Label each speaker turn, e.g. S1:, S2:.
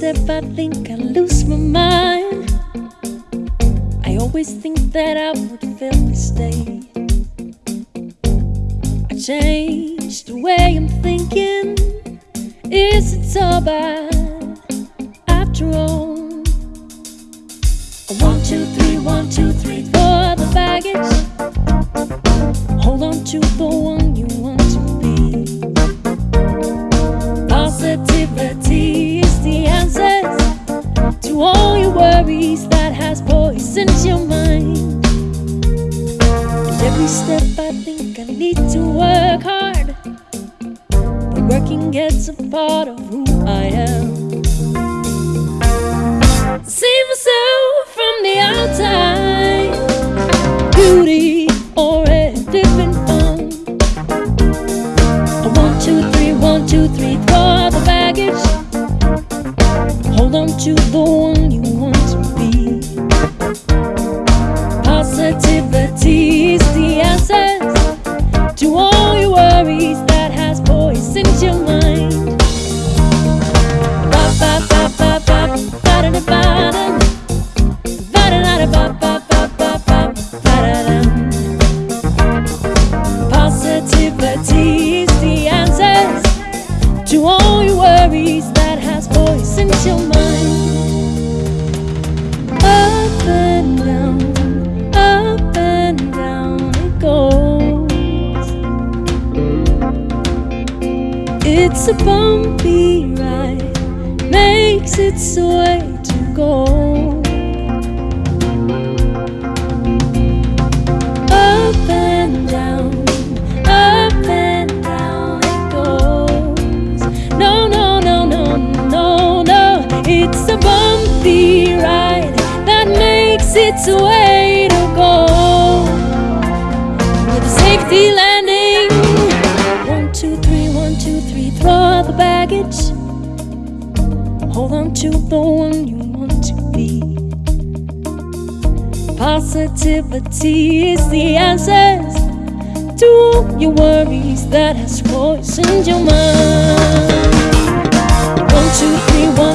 S1: I think I lose my mind. I always think that I would fail to stay. I changed the way I'm thinking. Is it so bad after all? One, two, three, one, two, three, all your worries that has poisoned your mind. And every step I think I need to work hard, but working gets a part of who I am. See myself from the outside, beauty already been found. A one, two, three, one, two, three, throw the baggage. On to the one you want to be. Positivity is the answer to all your worries that has poisoned your mind. Ba ba ba ba ba ba da da ba da. Ba da da ba ba ba ba ba ba da da. Positivity is the answer to all your worries It's a bumpy ride, makes its way to go. Up and down, up and down it goes. No, no, no, no, no, no. It's a bumpy ride that makes its way baggage. Hold on to the one you want to be. Positivity is the answer to all your worries that has poisoned your mind. One, two, three, one,